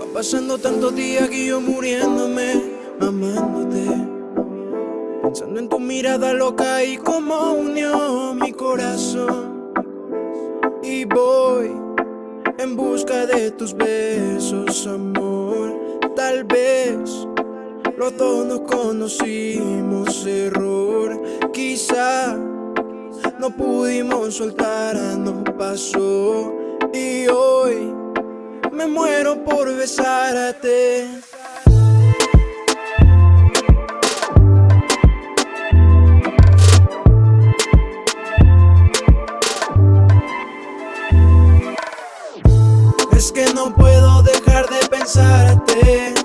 Va pasando tantos días que yo muriéndome, amándote. Pensando en tu mirada loca y cómo unió mi corazón. Y voy en busca de tus besos, amor. Tal vez los dos nos conocimos, error. Quizá no pudimos soltar, no pasó. Y hoy me muero por besarte. Es que no puedo dejar de pensarte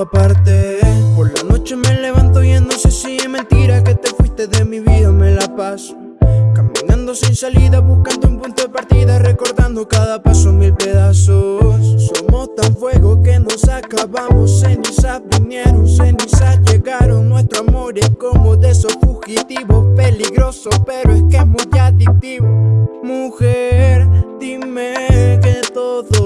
Aparte. Por la noche me levanto y no sé si es mentira Que te fuiste de mi vida, me la paso Caminando sin salida, buscando un punto de partida Recordando cada paso mil pedazos. Somos tan fuego que nos acabamos Cenizas vinieron, cenizas llegaron. Nuestro amor es como de esos fugitivos Peligroso, pero es que es muy adictivo. Mujer, dime que todo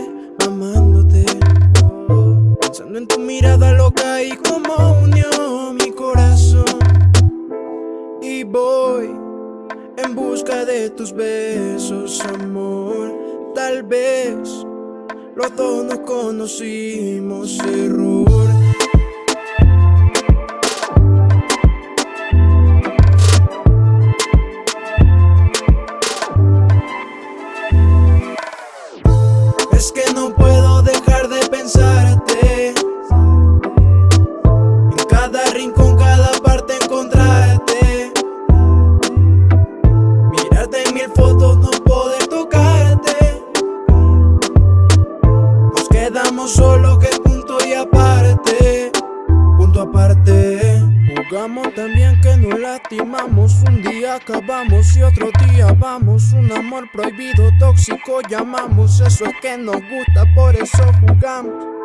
busca de tus besos, amor. Tal vez los dos nos conocimos, error lastimamos Un día acabamos y otro día vamos. Un amor prohibido, tóxico llamamos. Eso es que nos gusta, por eso jugamos